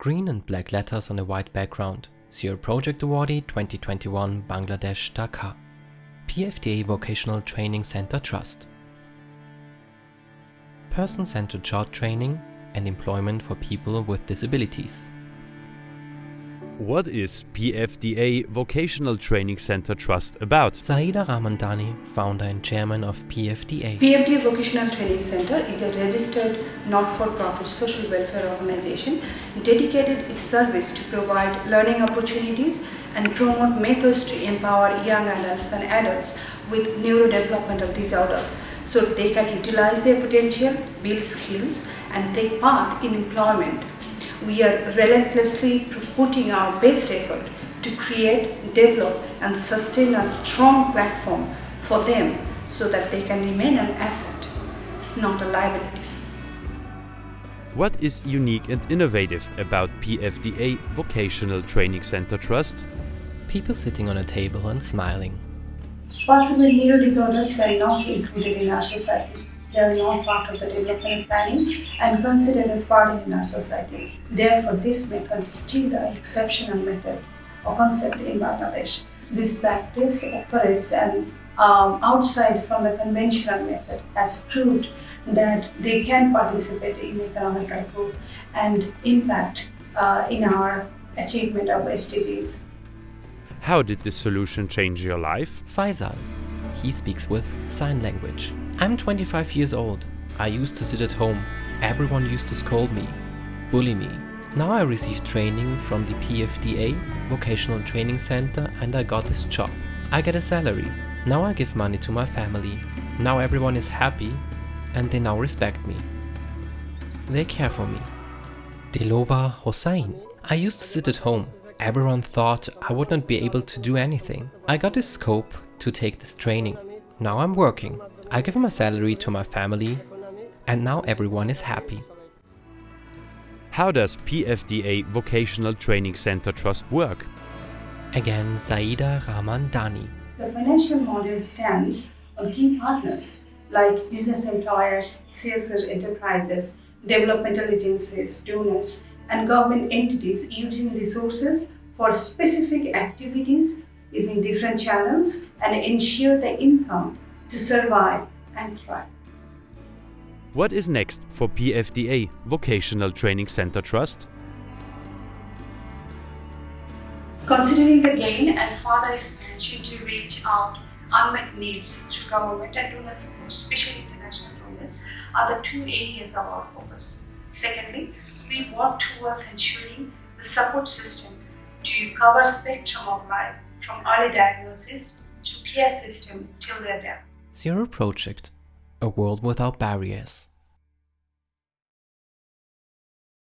Green and black letters on a white background. Zero Project Awardee 2021 Bangladesh Dhaka. PFDA Vocational Training Center Trust. Person-centered job training and employment for people with disabilities. What is PFDA Vocational Training Center Trust about? Saida Ramandani, founder and chairman of PFDA. PFDA Vocational Training Center is a registered not-for-profit social welfare organization dedicated its service to provide learning opportunities and promote methods to empower young adults and adults with neurodevelopmental disorders so they can utilize their potential, build skills and take part in employment we are relentlessly putting our best effort to create, develop and sustain a strong platform for them so that they can remain an asset, not a liability. What is unique and innovative about PFDA Vocational Training Center Trust? People sitting on a table and smiling. Possible neuro disorders were not included in our society. They are not part of the development planning and considered as part in our society. Therefore, this method is still the exceptional method or concept in Bangladesh. This practice operates and um, outside from the conventional method has proved that they can participate in economical growth and impact uh, in our achievement of SDGs. How did this solution change your life? Faisal. He speaks with sign language. I'm 25 years old. I used to sit at home. Everyone used to scold me, bully me. Now I receive training from the PFDA Vocational Training Center and I got this job. I get a salary. Now I give money to my family. Now everyone is happy and they now respect me. They care for me. Delova Hossain. I used to sit at home. Everyone thought I would not be able to do anything. I got this scope to take this training. Now I'm working. I give my salary to my family and now everyone is happy. How does PFDA Vocational Training Center Trust work? Again, Saida Ramandani. The financial model stands on key partners like business employers, CSR enterprises, developmental agencies, donors, and government entities using resources for specific activities using different channels and ensure the income to survive and thrive. What is next for PFDA Vocational Training Center Trust? Considering the gain and further expansion to reach out unmet needs through government and donor support, especially international donors, are the two areas of our focus. Secondly, we work towards ensuring the support system to cover spectrum of life from early diagnosis to care system till their death. Zero Project, a world without barriers.